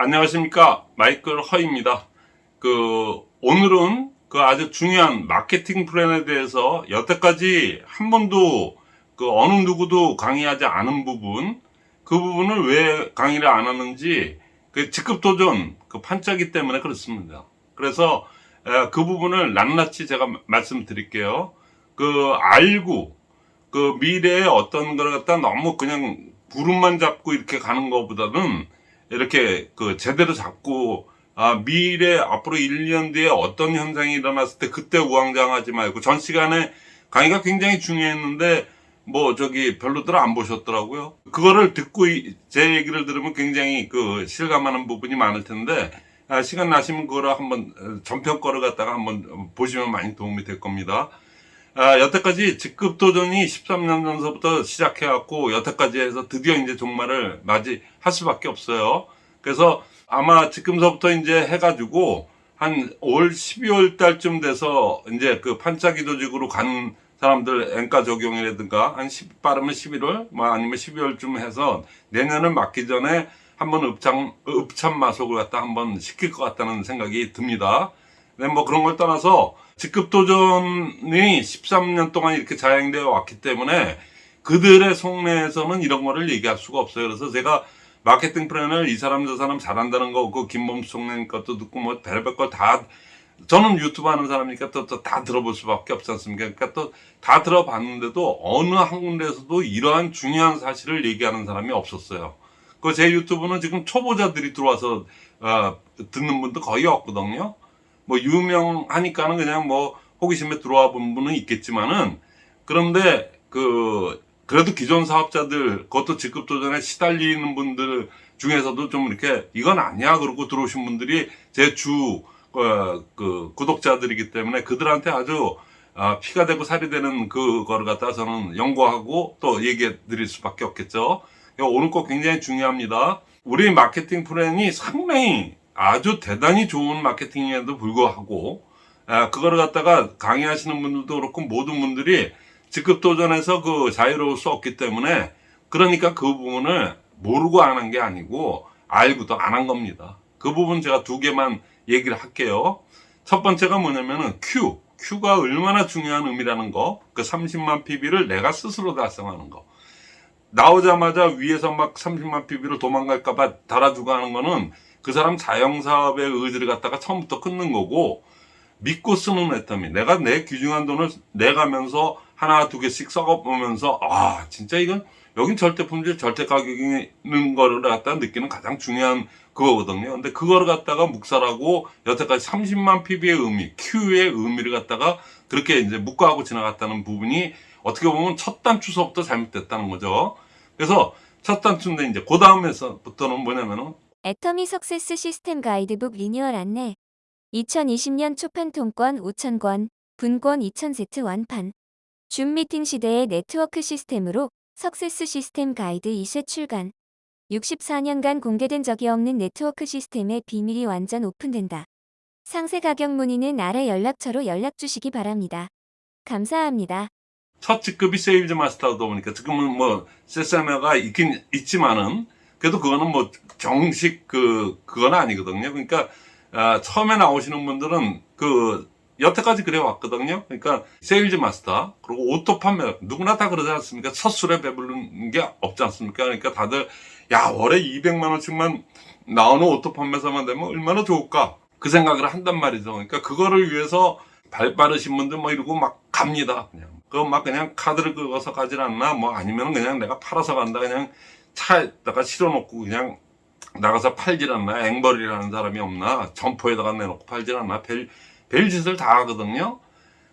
안녕하십니까? 마이클 허입니다. 그 오늘은 그 아주 중요한 마케팅 플랜에 대해서 여태까지 한 번도 그 어느 누구도 강의하지 않은 부분 그 부분을 왜 강의를 안 하는지 그 직급 도전 그 판짜기 때문에 그렇습니다. 그래서 에, 그 부분을 낱낱이 제가 말씀드릴게요. 그 알고 그 미래의 어떤 걸 갖다 너무 그냥 구름만 잡고 이렇게 가는 것보다는 이렇게 그 제대로 잡고 아 미래 앞으로 1년 뒤에 어떤 현상이 일어났을 때 그때 우왕좌왕하지 말고 전 시간에 강의가 굉장히 중요했는데 뭐 저기 별로들 안 보셨더라고요. 그거를 듣고 이- 제 얘기를 들으면 굉장히 그 실감하는 부분이 많을 텐데 아, 시간 나시면 그거를 한번 어, 전편 거를 갖다가 한번 보시면 많이 도움이 될 겁니다. 아, 여태까지 직급 도전이 13년 전서부터 시작해갖고 여태까지 해서 드디어 이제 종말을 맞이할 수밖에 없어요. 그래서 아마 지금서부터 이제 해가지고 한 올 12월 달쯤 돼서 이제 그 판짜기 조직으로 간 사람들 엔가 적용이라든가 한 10, 빠르면 11월 뭐 아니면 12월쯤 해서 내년을 맞기 전에 한번 읍참, 읍참 마속을 갖다 한번 시킬 것 같다는 생각이 듭니다. 네, 뭐 그런 걸 떠나서 직급 도전이 13년 동안 이렇게 자행되어 왔기 때문에 그들의 속내에서는 이런 거를 얘기할 수가 없어요. 그래서 제가 마케팅 플랜을 이 사람 저 사람 잘한다는 거, 그 김범수 총장 것도 듣고 뭐 별별 걸 다 저는 유튜브 하는 사람이니까 또 다 들어볼 수밖에 없지 않습니까? 그러니까 또 다 들어봤는데도 어느 한 군데에서도 이러한 중요한 사실을 얘기하는 사람이 없었어요. 그 제 유튜브는 지금 초보자들이 들어와서 어, 듣는 분도 거의 없거든요. 뭐 유명하니까는 그냥 뭐 호기심에 들어와 본 분은 있겠지만은 그런데 그 그래도 기존 사업자들 그것도 직급 도전에 시달리는 분들 중에서도 좀 이렇게 이건 아니야 그러고 들어오신 분들이 제주 어, 그 구독자들이기 때문에 그들한테 아주 아, 피가 되고 살이 되는 그거를 갖다 저는 연구하고 또 얘기해 드릴 수밖에 없겠죠. 오늘 거 굉장히 중요합니다. 우리 마케팅 플랜이 상당히 아주 대단히 좋은 마케팅에도 불구하고 아, 그거를 갖다가 강의하시는 분들도 그렇고 모든 분들이 직급 도전에서 그 자유로울 수 없기 때문에 그러니까 그 부분을 모르고 안 한 게 아니고 알고도 안 한 겁니다. 그 부분 제가 두 개만 얘기를 할게요. 첫 번째가 뭐냐면은 Q. Q가 얼마나 중요한 의미라는 거. 그 30만 PB를 내가 스스로 달성하는 거. 나오자마자 위에서 막 30만 PB를 도망갈까봐 달아주고 하는 거는 그 사람 자영사업의 의지를 갖다가 처음부터 끊는 거고 믿고 쓰는 애터미. 내가 내 귀중한 돈을 내가면서 하나 두 개씩 썩어보면서 아 진짜 이건 여긴 절대 품질 절대 가격이 있는 거를 갖다 느끼는 가장 중요한 그거거든요. 근데 그거를 갖다가 묵살하고 여태까지 30만 PB의 의미 Q의 의미를 갖다가 그렇게 이제 묵과하고 지나갔다는 부분이 어떻게 보면 첫 단추서부터 잘못됐다는 거죠. 그래서 첫 단추인데 이제 그 다음에서부터는 뭐냐면은 애터미 success 시스템 가이드북 리뉴얼 안내 2020년 초판 통권 5,000권, 분권 2,000세트 완판 줌 미팅 시대의 네트워크 시스템으로 success 시스템 가이드 2세 출간 64년간 공개된 적이 없는 네트워크 시스템의 비밀이 완전 오픈된다. 상세 가격 문의는 아래 연락처로 연락 주시기 바랍니다. 감사합니다. 첫 직급이 sales master다 보니까 지금은 뭐 세사메가 있긴 있지만은 그래도 그거는 뭐 정식 그 그건 아니거든요. 그러니까 아, 처음에 나오시는 분들은 그 여태까지 그래 왔거든요. 그러니까 sales master 그리고 auto 판매 누구나 다 그러지 않습니까? 첫 술에 배부른 게 없지 않습니까? 그러니까 다들 야 월에 200만 원씩만 나오는 auto 판매사만 되면 얼마나 좋을까 그 생각을 한단 말이죠. 그러니까 그거를 위해서 발 빠르신 분들 뭐 이러고 막 갑니다. 그냥 그거 막 그냥 카드를 긁어서 가질 않나 뭐 아니면 그냥 내가 팔아서 간다 그냥 차에다가 실어놓고 그냥 나가서 팔질 않나? 앵벌이라는 사람이 없나? 점포에다가 내놓고 팔질 않나? 별, 별짓을 다 하거든요.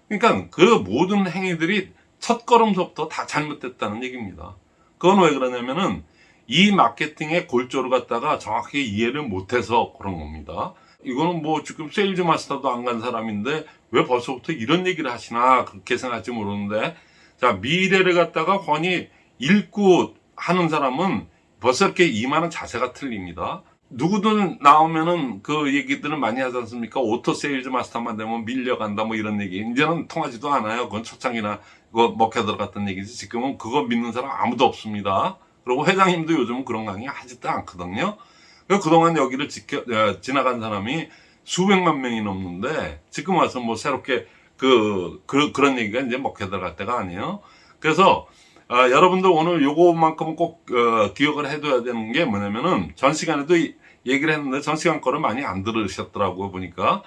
그러니까 그 모든 행위들이 첫 걸음서부터 다 잘못됐다는 얘기입니다. 그건 왜 그러냐면은 이 마케팅의 골조를 갖다가 정확히 이해를 못해서 그런 겁니다. 이거는 뭐 지금 sales master도 안 간 사람인데 왜 벌써부터 이런 얘기를 하시나 그렇게 생각할지 모르는데 자 미래를 갖다가 훤히 읽고 하는 사람은 벌써 이렇게 임하는 자세가 틀립니다. 누구든 나오면은 그 얘기들을 많이 하지 않습니까? auto sales master만 되면 밀려간다 뭐 이런 얘기. 이제는 통하지도 않아요. 그건 초창이나 그거 먹혀 들어갔던 얘기지. 지금은 그거 믿는 사람 아무도 없습니다. 그리고 회장님도 요즘은 그런 강의 하지도 않거든요. 그 그동안 여기를 지켜, 어, 지나간 사람이 수백만 명이 넘는데 지금 와서 뭐 새롭게 그, 그 그런 얘기가 이제 먹혀 들어갈 때가 아니에요. 그래서 아, 여러분들 오늘 요거만큼은 꼭 어, 기억을 해둬야 되는 게 뭐냐면은 전 시간에도 이- 얘기를 했는데 전 시간 거를 많이 안 들으셨더라고요 보니까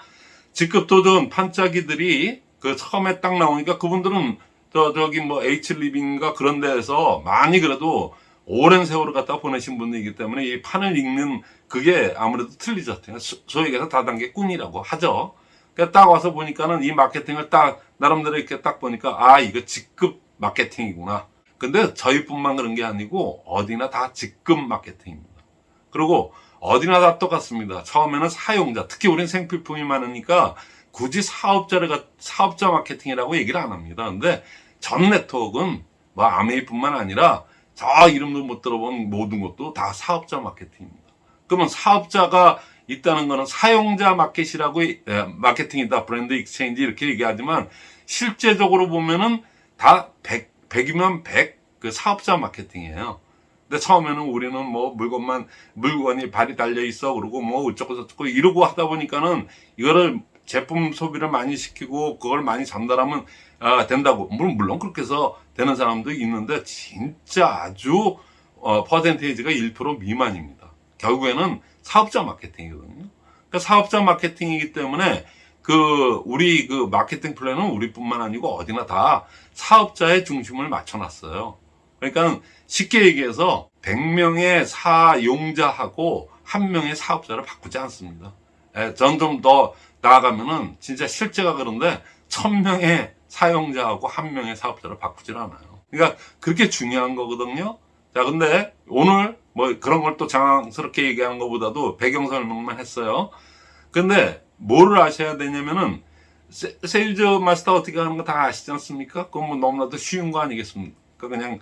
직급도전 판짜기들이 그 처음에 딱 나오니까 그분들은 저 저기 뭐 H 리빙가 그런 데에서 많이 그래도 오랜 세월을 갖다 보내신 분들이기 때문에 이 판을 읽는 그게 아무래도 틀리죠. 소- 소위 얘기해서 다단계 꾼이라고 하죠. 그러니까 딱 와서 보니까는 이 마케팅을 딱 나름대로 이렇게 딱 보니까 아 이거 직급 마케팅이구나. 근데 저희뿐만 그런 게 아니고 어디나 다 직급 마케팅입니다. 그리고 어디나 다 똑같습니다. 처음에는 사용자, 특히 우리는 생필품이 많으니까 굳이 사업자를 갖- 사업자 마케팅이라고 얘기를 안 합니다. 근데 전 네트워크는 뭐 암웨이뿐만 아니라 저 이름도 못 들어본 모든 것도 다 사업자 마케팅입니다. 그러면 사업자가 있다는 거는 사용자 마켓이라고 예, 마케팅이다 brand exchange 이렇게 얘기하지만 실제적으로 보면은 다 100, 100이면 100 그 사업자 마케팅이에요. 근데 처음에는 우리는 뭐 물건만 물건이 발이 달려 있어 그러고 뭐 어쩌고 저쩌고 이러고 하다 보니까는 이거를 제품 소비를 많이 시키고 그걸 많이 전달하면 아, 된다고 물론 물론 그렇게 해서 되는 사람도 있는데 진짜 아주 어, 퍼센테이지가 1% 미만입니다. 결국에는 사업자 마케팅이거든요. 그러니까 사업자 마케팅이기 때문에 그 우리 그 마케팅 플랜은 우리뿐만 아니고 어디나 다 사업자의 중심을 맞춰놨어요. 그러니까 쉽게 얘기해서 100명의 사용자하고 한 명의 사업자를 바꾸지 않습니다. 예, 전좀 더 나아가면은 진짜 실제가 그런데 1000명의 사용자하고 한 명의 사업자를 바꾸질 않아요. 그러니까 그렇게 중요한 거거든요. 자, 근데 오늘 뭐 그런 걸 또 장황스럽게 얘기하는 것보다도 배경 설명만 했어요. 근데 뭐를 아셔야 되냐면은 세, 세일즈 마스터 어떻게 하는 거 다 아시지 않습니까? 그건 뭐 너무나도 쉬운 거 아니겠습니까? 그냥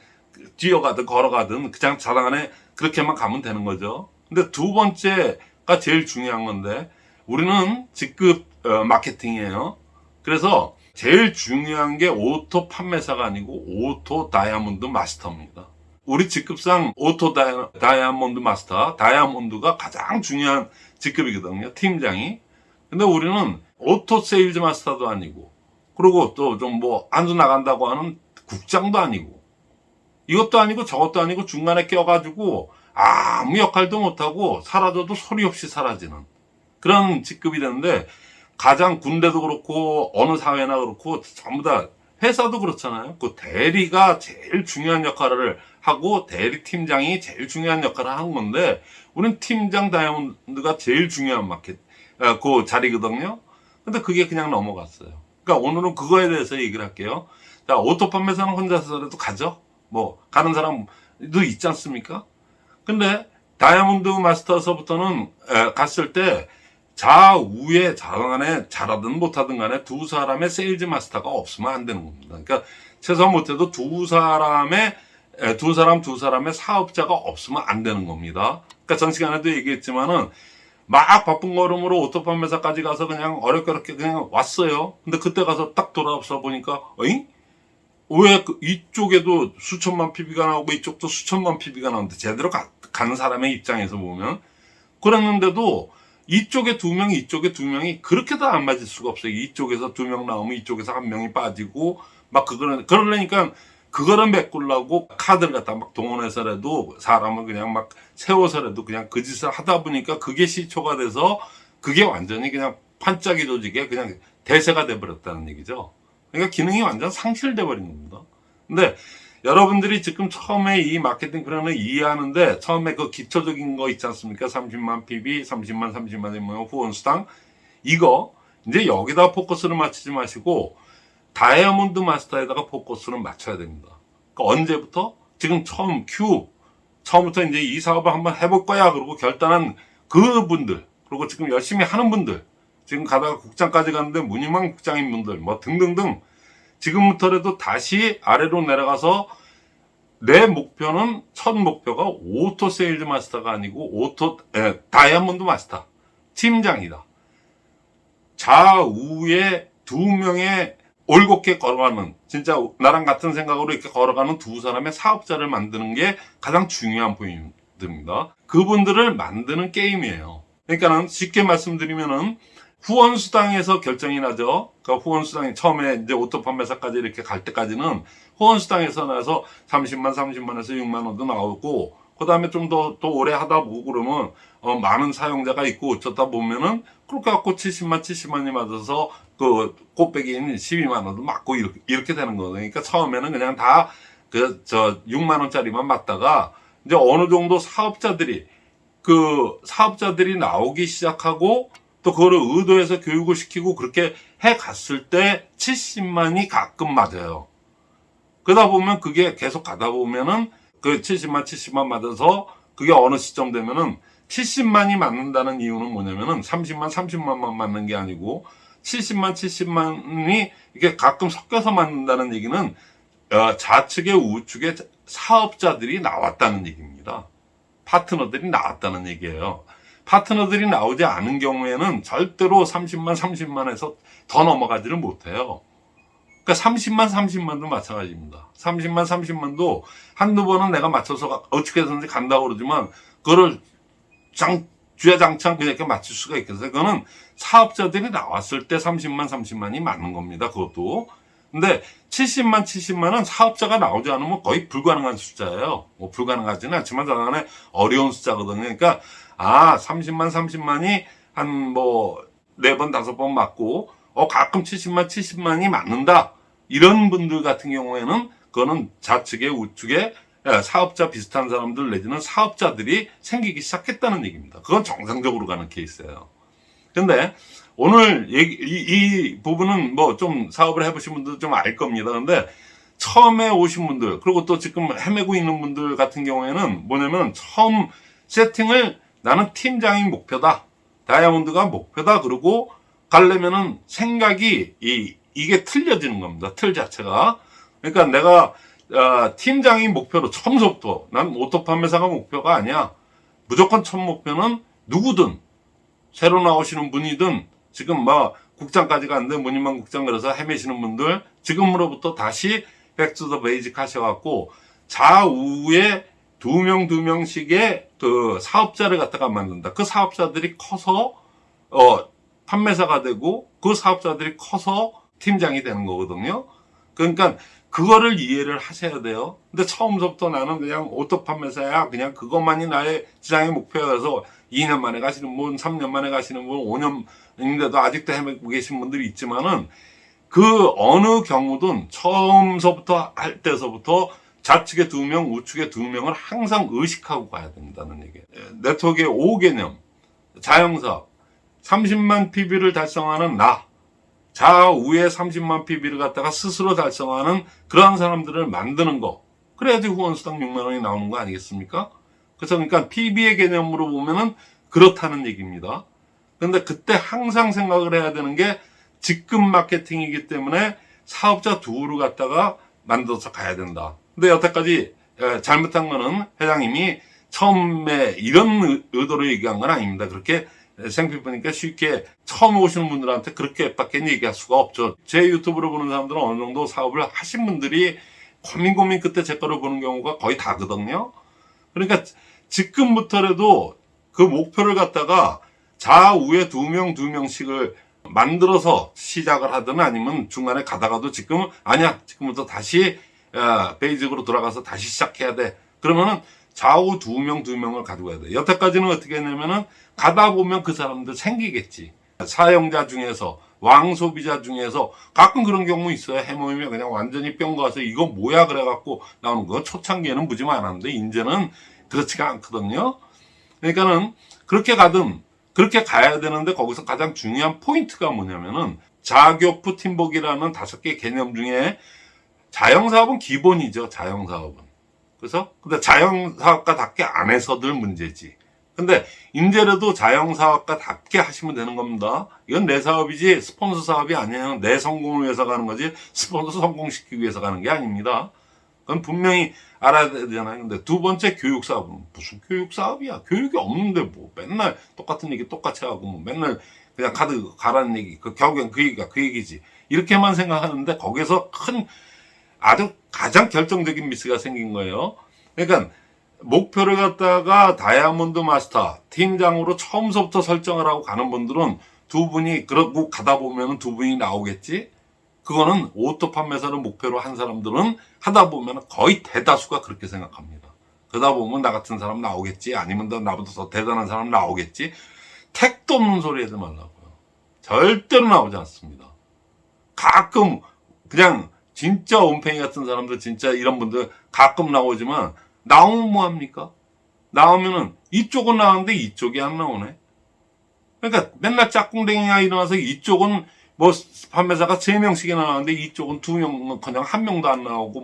뛰어가든 걸어가든 그냥 자당 안에 그렇게만 가면 되는 거죠. 근데 두 번째가 제일 중요한 건데 우리는 직급 어, 마케팅이에요. 그래서 제일 중요한 게 오토 판매사가 아니고 오토 다이아몬드 마스터입니다. 우리 직급상 오토 다이아, 다이아몬드 마스터, 다이아몬드가 가장 중요한 직급이거든요. 팀장이. 근데 우리는 오토 세일즈 마스터도 아니고, 그리고 또 좀 뭐 안주 나간다고 하는 국장도 아니고, 이것도 아니고 저것도 아니고 중간에 껴가지고 아무 역할도 못하고 사라져도 소리 없이 사라지는 그런 직급이 되는데 가장 군대도 그렇고 어느 사회나 그렇고 전부 다 회사도 그렇잖아요. 그 대리가 제일 중요한 역할을 하고 대리 팀장이 제일 중요한 역할을 하는 건데 우린 팀장 다이아몬드가 제일 중요한 마켓 아, 그 자리거든요. 근데 그게 그냥 넘어갔어요. 그러니까 오늘은 그거에 대해서 얘기를 할게요. 자, 오토 판매사는 혼자서라도 가죠. 뭐 가는 사람도 있지 않습니까? 근데 다이아몬드 마스터서부터는 에, 갔을 때 좌우에 자간에 잘하든 못하든 간에 두 사람의 세일즈 마스터가 없으면 안 되는 겁니다. 그러니까 최소한 못해도 두 사람의 에, 두 사람 두 사람의 사업자가 없으면 안 되는 겁니다. 그러니까 전 시간에도 얘기했지만은 막 바쁜 걸음으로 오토 판매사까지 가서 그냥 어렵게 그냥 왔어요. 근데 그때 가서 딱 돌아서 보니까 어잉? 왜 그 이쪽에도 수천만 PB가 나오고 이쪽도 수천만 PB가 나오는데 제대로 가, 가는 사람의 입장에서 보면 그랬는데도 이쪽에 두 명, 이쪽에 두 명이 그렇게 다 안 맞을 수가 없어요. 이쪽에서 두 명 나오면 이쪽에서 한 명이 빠지고 막 그거는 그러려니까 그거를 메꾸려고 카드를 갖다 막 동원해서라도 사람을 그냥 막 세워서라도 그냥 그 짓을 하다 보니까 그게 시초가 돼서 그게 완전히 그냥 판짜기 조직에 그냥 대세가 돼버렸다는 얘기죠. 그러니까 기능이 완전 상실돼 버린 겁니다. 근데 여러분들이 지금 처음에 이 마케팅 플랜을 이해하는데 처음에 그 기초적인 거 있지 않습니까? 30만 PV, 30만, 30만의 뭐 후원 수당 이거 이제 여기다 포커스를 맞추지 마시고 다이아몬드 마스터에다가 포커스를 맞춰야 됩니다. 그러니까 언제부터? 지금 처음 큐 처음부터 이제 이 사업을 한번 해볼 거야 그러고 결단한 그분들 그리고 지금 열심히 하는 분들 지금 가다가 국장까지 갔는데 무늬만 국장인 분들 뭐 등등등 지금부터라도 다시 아래로 내려가서 내 목표는 첫 목표가 오토 세일즈 마스터가 아니고 오토 에, 다이아몬드 마스터 팀장이다. 좌우에 두 명의 올곧게 걸어가는 진짜 나랑 같은 생각으로 이렇게 걸어가는 두 사람의 사업자를 만드는 게 가장 중요한 포인- 됩니다. 그분들을 만드는 게임이에요. 그러니까는 쉽게 말씀드리면은 후원 수당에서 결정이 나죠. 그러니까 후원 수당이 처음에 이제 오토 판매사까지 이렇게 갈 때까지는 후원 수당에서 나서 30만, 30만에서 6만 원도 나오고, 그 다음에 좀 더, 또 오래 하다 보고 그러면, 어, 많은 사용자가 있고 어쩌다 보면은, 그렇게 갖고 70만, 70만이 맞아서 그 곱배기인 12만 원도 맞고 이렇게, 이렇게 되는 거예요. 그러니까 처음에는 그냥 다 그, 저, 6만 원짜리만 맞다가, 이제 어느 정도 사업자들이, 그 사업자들이 나오기 시작하고, 또 그거를 의도해서 교육을 시키고 그렇게 해 갔을 때 70만이 가끔 맞아요. 그러다 보면 그게 계속 가다 보면은 그 70만, 70만 맞아서 그게 어느 시점 되면은 70만이 맞는다는 이유는 뭐냐면은 30만, 30만만 맞는 게 아니고 70만, 70만이 이게 가끔 섞여서 맞는다는 얘기는 어, 좌측에 우측에 사업자들이 나왔다는 얘기입니다. 파트너들이 나왔다는 얘기예요. 파트너들이 나오지 않은 경우에는 절대로 30만, 30만에서 더 넘어가지를 못해요. 그러니까 30만, 30만도 마찬가지입니다. 30만, 30만도 한두 번은 내가 맞춰서 가- 어떻게 해서든지 간다고 그러지만, 그거를 장, 주야장창 그냥 이렇게 맞출 수가 있겠어요. 그거는 사업자들이 나왔을 때 30만, 30만이 맞는 겁니다. 그것도. 근데 70만, 70만은 사업자가 나오지 않으면 거의 불가능한 숫자예요. 뭐 불가능하지는 않지만 저간에 어려운 숫자거든요. 그러니까 아, 30만, 30만이 한 뭐, 네 번, 다섯 번 맞고, 어, 가끔 70만, 70만이 맞는다. 이런 분들 같은 경우에는, 그거는 좌측에 우측에 예, 사업자 비슷한 사람들 내지는 사업자들이 생기기 시작했다는 얘기입니다. 그건 정상적으로 가는 케이스예요. 근데 오늘 얘기, 이, 이 부분은 뭐 좀 사업을 해보신 분들 좀 알 겁니다. 근데 처음에 오신 분들, 그리고 또 지금 헤매고 있는 분들 같은 경우에는 뭐냐면 처음 세팅을 나는 팀장이 목표다. 다이아몬드가 목표다. 그러고 가려면은 생각이 이, 이게 틀려지는 겁니다. 틀 자체가. 그러니까 내가 어, 팀장이 목표로 처음부터 난 오토 판매사가 목표가 아니야. 무조건 첫 목표는 누구든 새로 나오시는 분이든 지금 뭐 국장까지 갔는데 무늬만 국장 그래서 헤매시는 분들 지금으로부터 다시 back to the basic 하셔갖고 좌우에 두 명 두 명씩의 그 사업자를 갖다가 만든다. 그 사업자들이 커서 어 판매사가 되고 그 사업자들이 커서 팀장이 되는 거거든요. 그러니까 그거를 이해를 하셔야 돼요. 근데 처음부터 나는 그냥 오토 판매사야. 그냥 그것만이 나의 지장의 목표여서 2년 만에 가시는 분, 3년 만에 가시는 분, 5년인데도 아직도 헤매고 계신 분들이 있지만은 그 어느 경우든 처음서부터 할 때서부터 좌측에 두 명, 우측에 두 명을 항상 의식하고 가야 된다는 얘기예요. 네트워크의 5개념, 자영사업, 30만 PB를 달성하는 나, 좌우에 30만 PB를 갖다가 스스로 달성하는 그러한 사람들을 만드는 거. 그래야지 후원수당 6만 원이 나오는 거 아니겠습니까? 그래서 그러니까 PB의 개념으로 보면은 그렇다는 얘기입니다. 근데 그때 항상 생각을 해야 되는 게 직급 마케팅이기 때문에 사업자 두우를 갖다가 만들어서 가야 된다. 근데 여태까지 에, 잘못한 거는 회장님이 처음에 이런 의- 의도로 얘기한 건 아닙니다. 그렇게 생피부니까 쉽게 처음 오시는 분들한테 그렇게밖에 얘기할 수가 없죠. 제 유튜브를 보는 사람들은 어느 정도 사업을 하신 분들이 고민 고민 끝에 제 거를 보는 경우가 거의 다거든요. 그러니까 지금부터라도 그 목표를 갖다가 좌우에 두 명, 두 명씩을 만들어서 시작을 하든 아니면 중간에 가다가도 지금 아니야 지금부터 다시 어, 베이직으로 돌아가서 다시 시작해야 돼 그러면은 좌우 두 명 두 명을 가지고 가야 돼 여태까지는 어떻게 했냐면은 가다 보면 그 사람들 생기겠지. 사용자 중에서 왕소비자 중에서 가끔 그런 경우 있어요. 해모이면 그냥 완전히 뿅 가서 이거 뭐야 그래갖고 나오는 거. 초창기에는 무지 많았는데 이제는 그렇지가 않거든요. 그러니까는 그렇게 가든 그렇게 가야 되는데 거기서 가장 중요한 포인트가 뭐냐면은 자교프 팀복이라는 다섯 개 개념 중에 자영사업은 기본이죠. 자영사업은. 그래서 근데 자영사업가답게 안 해서들 문제지. 근데 인제라도 자영사업가답게 하시면 되는 겁니다. 이건 내 사업이지 스폰서 사업이 아니에요. 내 성공을 위해서 가는 거지 스폰서 성공시키기 위해서 가는 게 아닙니다. 그건 분명히 알아야 되잖아요. 근데 두 번째 교육 사업은 무슨 교육 사업이야? 교육이 없는데 뭐 맨날 똑같은 얘기 똑같이 하고 뭐 맨날 그냥 카드 가라는 얘기 그 결국엔 그 얘기가 그 얘기지 이렇게만 생각하는데 거기서 큰 아주 가장 결정적인 미스가 생긴 거예요. 그러니까 목표를 갖다가 다이아몬드 마스터 팀장으로 처음서부터 설정을 하고 가는 분들은 두 분이 그러고 가다 보면은 두 분이 나오겠지. 그거는 오토 판매사를 목표로 한 사람들은 하다 보면 거의 대다수가 그렇게 생각합니다. 그러다 보면 나 같은 사람 나오겠지. 아니면 더 나보다 더 대단한 사람 나오겠지. 택도 없는 소리 하지 말라고요. 절대로 나오지 않습니다. 가끔 그냥 진짜 온팽이 같은 사람들 진짜 이런 분들 가끔 나오지만 나오면 뭐합니까? 나오면은 이쪽은 나오는데 이쪽이 안 나오네. 그러니까 맨날 짝꿍댕이가 일어나서 이쪽은 뭐 판매사가 세명씩이나 나오는데 이쪽은 두명 그냥 한 명도 안 나오고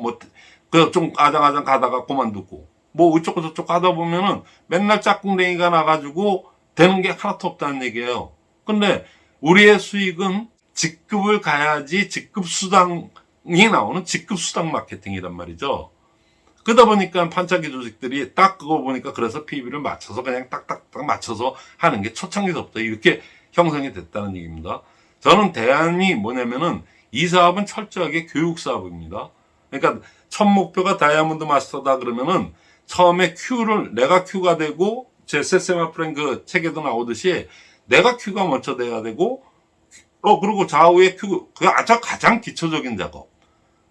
뭐그좀 아장아장 가다가 그만두고 뭐 이쪽 저쪽 가다 보면은 맨날 짝꿍댕이가 나가지고 되는 게 하나도 없다는 얘기예요. 근데 우리의 수익은 직급을 가야지 직급 수당 이 나오는 직급 수당 마케팅이란 말이죠. 그러다 보니까 판차기 조직들이 딱 그거 보니까 그래서 PB를 맞춰서 그냥 딱딱딱 맞춰서 하는 게 초창기서부터 이렇게 형성이 됐다는 얘기입니다. 저는 대안이 뭐냐면은 이 사업은 철저하게 교육 사업입니다. 그러니까 첫 목표가 다이아몬드 마스터다 그러면은 처음에 Q를 내가 Q가 되고 제 세세마 프랭 그 책에도 나오듯이 내가 Q가 먼저 돼야 되고 어 그리고 좌우에 Q 그 아주 가장 기초적인 작업.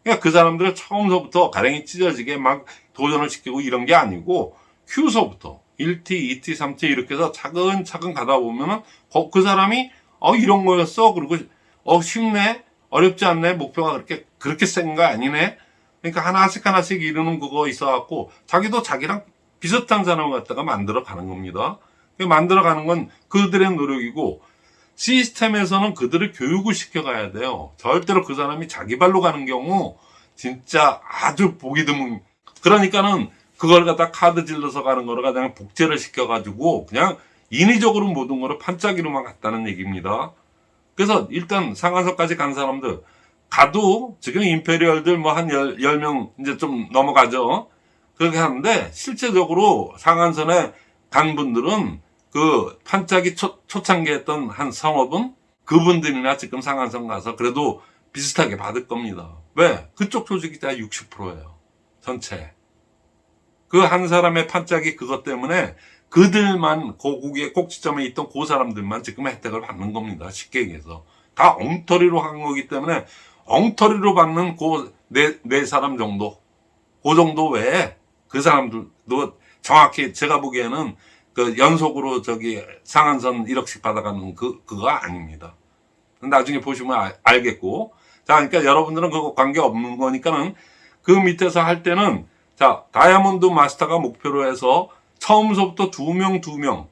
그러니까 그 사람들을 처음서부터 가랭이 찢어지게 막 도전을 시키고 이런 게 아니고 Q서부터 1T, 2T, 3T 이렇게 해서 차근차근 가다 보면은 어, 그 사람이 어 이런 거였어. 그리고 어 쉽네. 어렵지 않네. 목표가 그렇게 그렇게 센 거 아니네. 그러니까 하나씩 하나씩 이루는 그거 있어 갖고 자기도 자기랑 비슷한 사람을 갖다가 만들어 가는 겁니다. 그 만들어 가는 건 그들의 노력이고 시스템에서는 그들을 교육을 시켜가야 돼요. 절대로 그 사람이 자기 발로 가는 경우 진짜 아주 보기 드문. 그러니까는 그걸 갖다 카드 질러서 가는 거를 그냥 복제를 시켜가지고 그냥 인위적으로 모든 거를 판짜기로만 갔다는 얘기입니다. 그래서 일단 상한선까지 간 사람들 가도 지금 임페리얼들 뭐한열명 이제 좀 넘어가죠. 그렇게 하는데 실제적으로 상한선에 간 분들은 그 판짜기 초, 초창기 했던 한 성업은 그분들이나 지금 상한선 가서 그래도 비슷하게 받을 겁니다. 왜? 그쪽 조직이 다 60%예요. 전체. 그 한 사람의 판짜기 그것 때문에 그들만 고국의 꼭지점에 있던 그 사람들만 지금 혜택을 받는 겁니다. 쉽게 얘기해서. 다 엉터리로 한 거기 때문에 엉터리로 받는 그 네, 네 사람 정도. 그 정도 외에 그 사람들도 정확히 제가 보기에는 그 연속으로 저기 상한선 1억씩 받아가는 그, 그거 아닙니다. 나중에 보시면 알, 알겠고. 자, 그러니까 여러분들은 그거 관계 없는 거니까는 그 밑에서 할 때는 자, 다이아몬드 마스터가 목표로 해서 처음서부터 두 명, 두 명.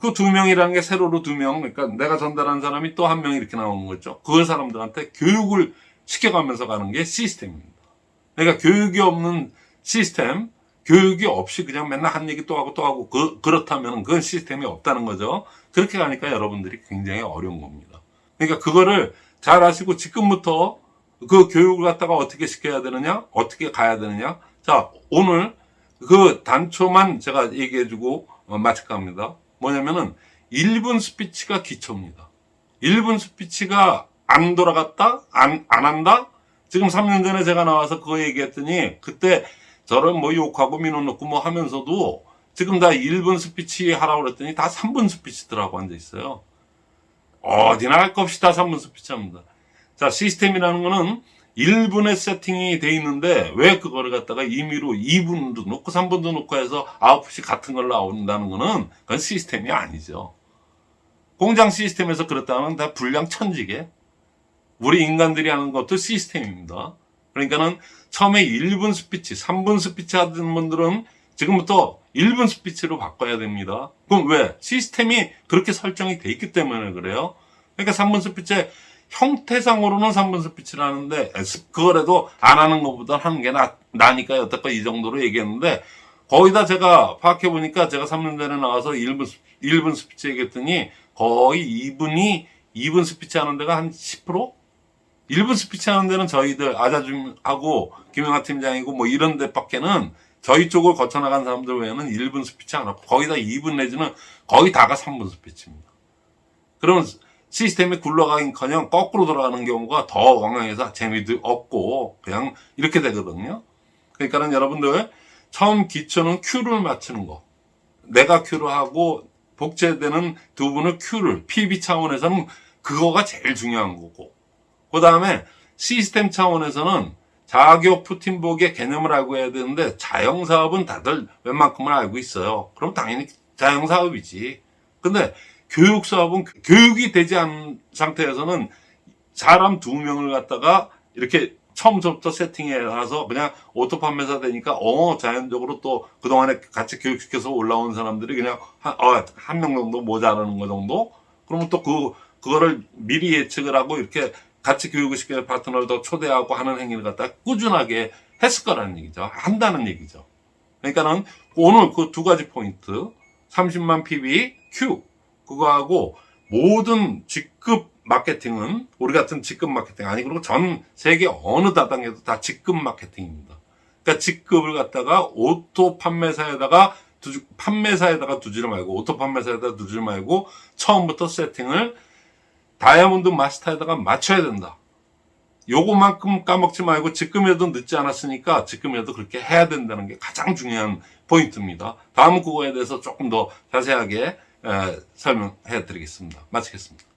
그 두 명이라는 게 세로로 두 명. 그러니까 내가 전달한 사람이 또 한 명 이렇게 나오는 거죠. 그 사람들한테 교육을 시켜가면서 가는 게 시스템입니다. 그러니까 교육이 없는 시스템, 교육이 없이 그냥 맨날 한 얘기 또 하고 또 하고 그, 그렇다면 그건 시스템이 없다는 거죠. 그렇게 가니까 여러분들이 굉장히 어려운 겁니다. 그러니까 그거를 잘 아시고 지금부터 그 교육을 갖다가 어떻게 시켜야 되느냐, 어떻게 가야 되느냐. 자, 오늘 그 단초만 제가 얘기해 주고 어, 마칠까 합니다. 뭐냐면은 1분 스피치가 기초입니다. 1분 스피치가 안 돌아갔다? 안, 안 한다? 지금 3년 전에 제가 나와서 그거 얘기했더니 그때 저런 뭐 욕하고 민원 넣고 뭐 하면서도 지금 다 1분 스피치 하라고 그랬더니 다 3분 스피치더라고 앉아 있어요. 어디나 할것 없이 다 3분 스피치 합니다. 자, 시스템이라는 거는 1분의 세팅이 돼 있는데 왜 그거를 갖다가 임의로 2분도 놓고 3분도 놓고 해서 아웃풋이 같은 걸 나온다는 거는 그건 시스템이 아니죠. 공장 시스템에서 그렇다면 다 불량 천지게 우리 인간들이 하는 것도 시스템입니다. 그러니까는 처음에 1분 스피치, 3분 스피치 하던 분들은 지금부터 1분 스피치로 바꿔야 됩니다. 그럼 왜? 시스템이 그렇게 설정이 돼 있기 때문에 그래요. 그러니까 3분 스피치 형태상으로는 3분 스피치를 하는데 그거라도 안 하는 것보다 하는 게 나, 나니까 여태껏 이 정도로 얘기했는데 거의 다 제가 파악해 보니까 제가 3년 전에 나와서 1분, 1분 스피치 얘기했더니 거의 2분이 2분 스피치 하는 데가 한 10%? 1분 스피치 하는 데는 저희들 아자 Zoom하고 김영하 팀장이고 뭐 이런 데밖에는 저희 쪽을 거쳐나간 사람들 외에는 1분 스피치 안 하고 거의 다 2분 내지는 거의 다가 3분 스피치입니다. 그러면 시스템이 굴러가긴커녕 거꾸로 돌아가는 경우가 더 왕왕해서 재미도 없고 그냥 이렇게 되거든요. 그러니까는 여러분들 처음 기초는 Q를 맞추는 거. 내가 Q를 하고 복제되는 두 분을 Q를 PB 차원에서는 그거가 제일 중요한 거고. 그 다음에 시스템 차원에서는 자격 푸틴복의 개념을 알고 해야 되는데 자영사업은 다들 웬만큼은 알고 있어요. 그럼 당연히 자영사업이지. 근데 교육사업은 교육이 되지 않은 상태에서는 사람 두 명을 갖다가 이렇게 처음부터 세팅해 놔서 그냥 오토 판매사 되니까 어 자연적으로 또 그동안에 같이 교육시켜서 올라온 사람들이 그냥 어, 한명 정도 모자라는 거 정도 그러면 또 그 그거를 미리 예측을 하고 이렇게 같이 교육을 시키는 파트너를 더 초대하고 하는 행위를 갖다 꾸준하게 했을 거라는 얘기죠 한다는 얘기죠 그러니까는 오늘 그 두 가지 포인트 30만 PB Q 그거하고 모든 직급 마케팅은 우리 같은 직급 마케팅 아니 그리고 전 세계 어느 다당에도 다 직급 마케팅입니다. 그러니까 직급을 갖다가 오토 판매사에다가 두지, 판매사에다가 두지를 말고 오토 판매사에다가 두지를 말고 처음부터 세팅을 다이아몬드 마스터에다가 맞춰야 된다. 요거만큼 까먹지 말고 지금이라도 늦지 않았으니까 지금이라도 그렇게 해야 된다는 게 가장 중요한 포인트입니다. 다음 그거에 대해서 조금 더 자세하게 에, 설명해 드리겠습니다. 마치겠습니다.